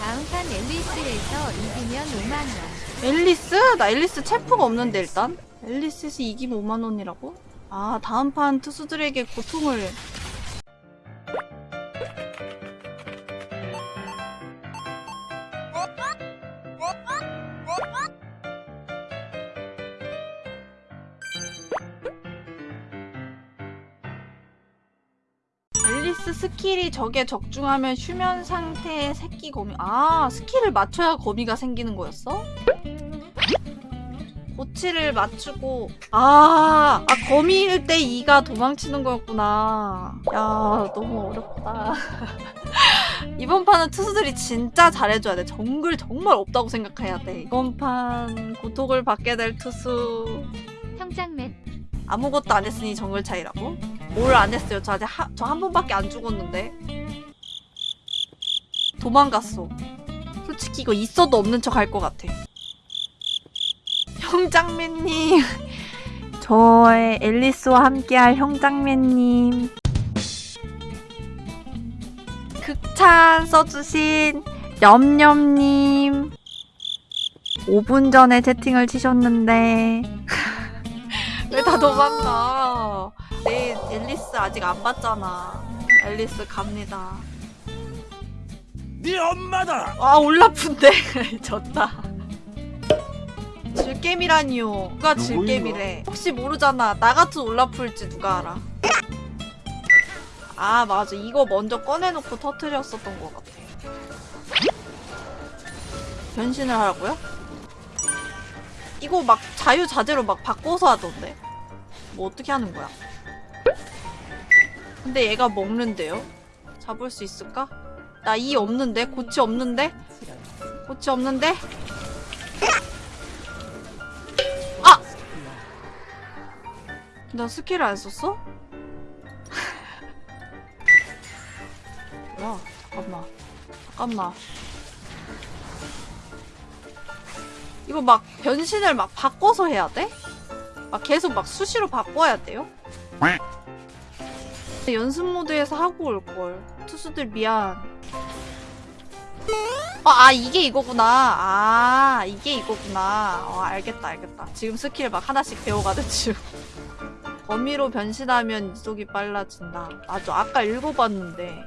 다음 판 앨리스에서 이기면 5만원. 앨리스? 나 앨리스 체프가 없는데 일단 앨리스에서 이기면 5만원이라고? 아 다음 판 투수들에게 고통을 엘리스 스킬이 적에 적중하면 휴면 상태의 새끼 거미 아 스킬을 맞춰야 거미가 생기는 거였어? 고치를 맞추고 아, 아 거미일 때 E가 도망치는 거였구나 야 너무 어렵다 이번 판은 트수들이 진짜 잘해줘야 돼 정글 정말 없다고 생각해야 돼 이번 판 고통을 받게 될 트수 형장맨. 아무것도 안 했으니 정글 차이라고? 뭘 안 했어요? 저 아직 저 한 번밖에 안 죽었는데. 도망갔어. 솔직히 이거 있어도 없는 척 할 것 같아. 형장맨님. 저의 앨리스와 함께할 형장맨님. 극찬 써주신 염염님. 5분 전에 채팅을 치셨는데. 왜 다 도망가 내일 앨리스 아직 안 봤잖아. 앨리스 갑니다. 네 엄마다. 아 올라푼데. 졌다. 질겜이라니요. 누가 질겜이래? 혹시 모르잖아. 나 같은 올라풀지 누가 알아? 아 맞아. 이거 먼저 꺼내놓고 터트렸었던 것 같아. 변신을 하라고요? 이거 막 자유자재로 막 바꿔서 하던데? 뭐 어떻게 하는 거야 근데 얘가 먹는데요? 잡을 수 있을까? 나 E 없는데? 고치 없는데? 고치 없는데? 아! 나 스킬을 안 썼어? 뭐야? 잠깐만. 잠깐만. 이거 막 변신을 막 바꿔서 해야 돼? 막 계속 막 수시로 바꿔야 돼요? 연습 모드에서 하고 올걸. 투수들 미안. 아, 아, 이게 이거구나. 아, 이게 이거구나. 어, 알겠다, 알겠다. 지금 스킬 막 하나씩 배워가는 중. 거미로 변신하면 이속이 빨라진다. 맞아, 아까 읽어봤는데.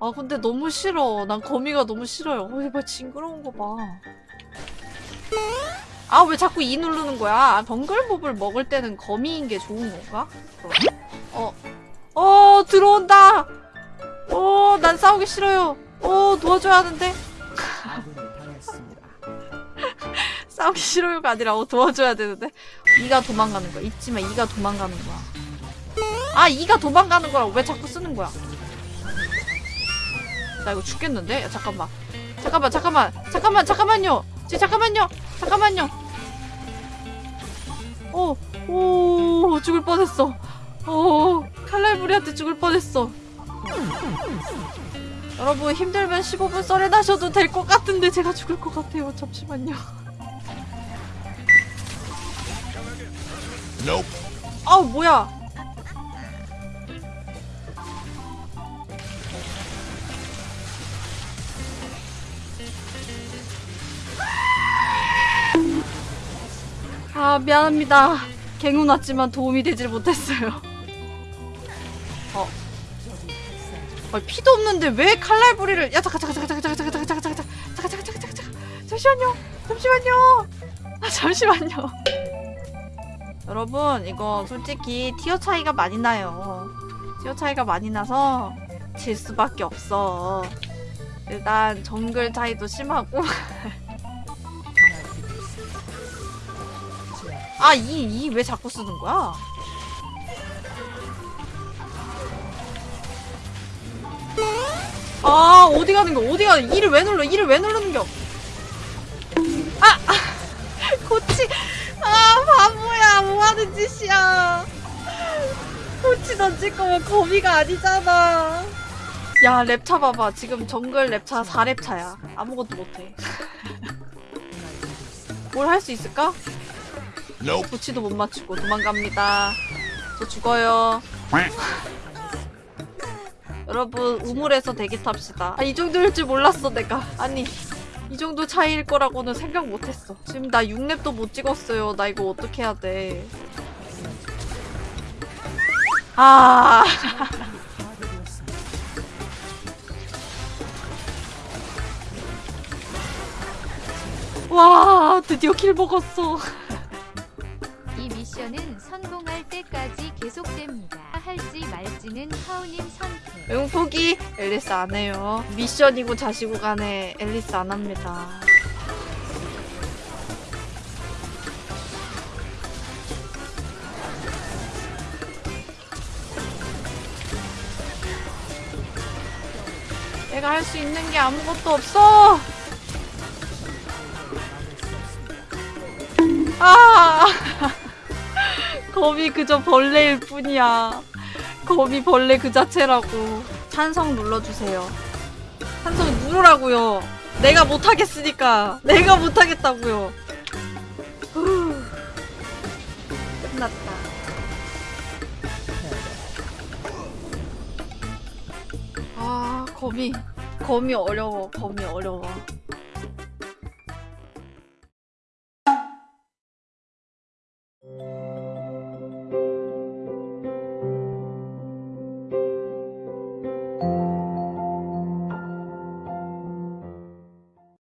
아, 근데 너무 싫어. 난 거미가 너무 싫어요. 어, 이봐, 징그러운 거 봐. 아, 왜 자꾸 이 누르는 거야? 아, 덩글몹을 먹을 때는 거미인 게 좋은 건가? 그럼. 어, 어, 들어온다! 어, 난 싸우기 싫어요. 어, 도와줘야 하는데? 싸우기 싫어요가 아니라 어, 도와줘야 되는데? 이가 도망가는 거야. 잊지 마, 이가 도망가는 거야. 아, 이가 도망가는 거라고 왜 자꾸 쓰는 거야? 나 이거 죽겠는데? 야, 잠깐만. 잠깐만, 잠깐만, 잠깐만, 잠깐만요! 지 잠깐만요! 잠깐만요! 오, 오, 죽을 뻔했어. 오, 칼날부리한테 죽을 뻔했어. 여러분 힘들면 15분 썰어나셔도 될 것 같은데 제가 죽을 것 같아요. 잠시만요. Nope. 아우 뭐야? 아 미안합니다. 갱우 났지만 도움이 되질 못했어요. 어. 아, 피도 없는데 왜 칼날부리를 야 잠깐 잠깐 잠깐 잠깐 잠깐 잠깐 잠깐 잠깐 잠깐 잠깐 잠깐 잠깐 잠시만요 잠시만요 아 잠시만요 여러분 이거 솔직히 티어 차이가 많이 나요 티어 차이가 많이 나서 질 수밖에 없어 일단 정글 차이도 심하고 아이이 왜 자꾸 쓰는 거야 아 어디 가는 거? 어디 가는 이를 왜 눌러? 이를 왜 누르는 겨? 아, 아 고치. 아 바보야. 뭐 하는 짓이야. 고치 던질 거면 거미가 아니잖아. 야 랩차 봐봐. 지금 정글 랩차 4랩차야. 아무것도 못해. 뭘 할 수 있을까? 고치도 못 맞추고 도망갑니다. 저 죽어요 여러분 우물에서 대기 탑시다. 아, 이 정도일 줄 몰랐어 내가. 아니 이 정도 차이일 거라고는 생각 못했어. 지금 나 6렙도 못 찍었어요. 나 이거 어떻게 해야 돼? 아. 와 드디어 킬 먹었어. 이 미션은 성공할 때까지 계속됩니다. 할지 말지는 하우님 선택. 응포기 앨리스 안 해요. 미션이고 자시고 간에 앨리스 안 합니다. 내가 할 수 있는 게 아무것도 없어. 아, 검이 그저 벌레일 뿐이야. 검이 벌레 그 자체라고. 찬성 눌러주세요. 찬성 누르라고요. 내가 못하겠으니까. 내가 못하겠다고요. 후. 끝났다. 아, 검이. 검이 어려워. 검이 어려워.